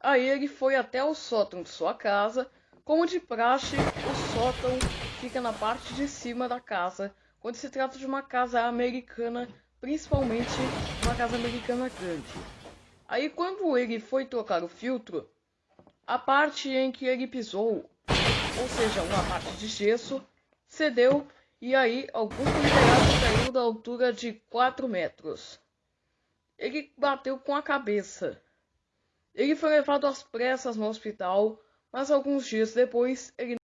Aí ele foi até o sótão de sua casa. Como de praxe, o sótão fica na parte de cima da casa, quando se trata de uma casa americana, principalmente uma casa americana grande. Aí quando ele foi trocar o filtro, a parte em que ele pisou, ou seja, uma parte de gesso, cedeu e aí algum considerado caiu da altura de 4 metros. Ele bateu com a cabeça. Ele foi levado às pressas no hospital, mas alguns dias depois ele.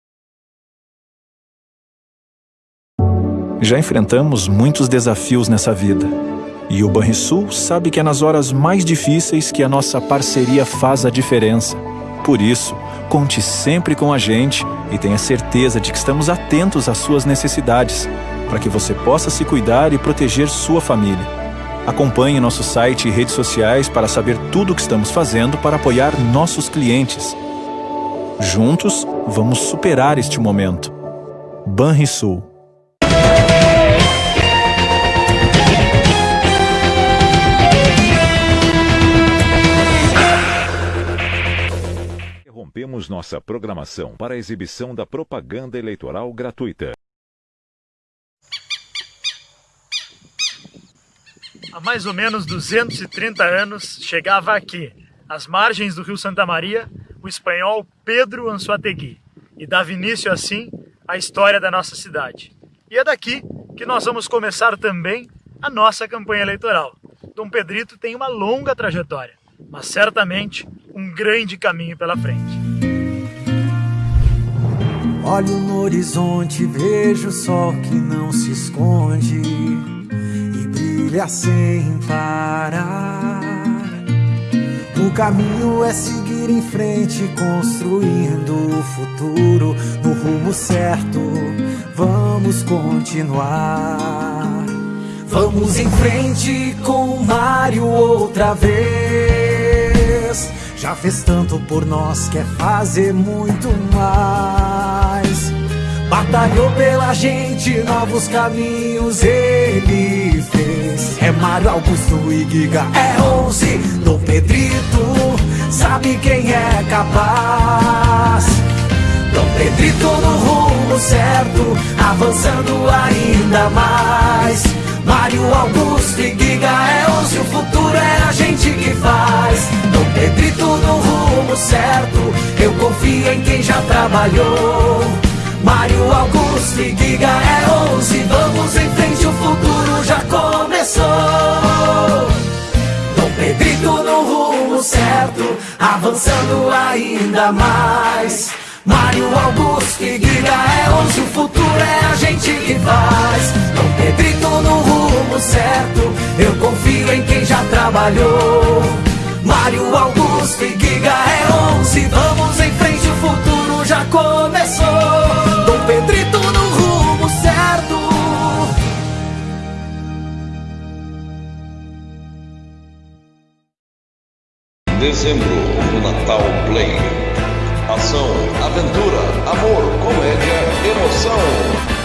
Já enfrentamos muitos desafios nessa vida. E o Banrisul sabe que é nas horas mais difíceis que a nossa parceria faz a diferença. Por isso, conte sempre com a gente e tenha certeza de que estamos atentos às suas necessidades, para que você possa se cuidar e proteger sua família. Acompanhe nosso site e redes sociais para saber tudo o que estamos fazendo para apoiar nossos clientes. Juntos, vamos superar este momento. Banrisul. Interrompemos nossa programação para a exibição da propaganda eleitoral gratuita. Há mais ou menos 230 anos, chegava aqui, às margens do rio Santa Maria, o espanhol Pedro Anzoategui e dava início assim à história da nossa cidade. E é daqui que nós vamos começar também a nossa campanha eleitoral. Dom Pedrito tem uma longa trajetória, mas certamente um grande caminho pela frente. Olho no horizonte, vejo o sol que não se esconde brilha sem parar. O caminho é seguir em frente, construindo o futuro no rumo certo. Vamos continuar. Vamos em frente com o Mário outra vez. Já fez tanto por nós, quer fazer muito mais. Batalhou pela gente, novos caminhos ele fez. É Mário Augusto e Giga, é 11 do Pedrito, sabe quem é capaz. Dom Pedrito no rumo certo, avançando ainda mais. Mário Augusto e Giga é 11, o futuro é a gente que faz. Dom Pedrito no rumo certo, eu confio em quem já trabalhou. Mário Augusto e Giga é 11 Vamos em frente, o futuro já começou. Dom Pedrito no rumo certo Avançando ainda mais. Mário Augusto e Giga é 11 O futuro é a gente que faz Dezembro no Natal Play. Ação, aventura, amor, comédia, emoção.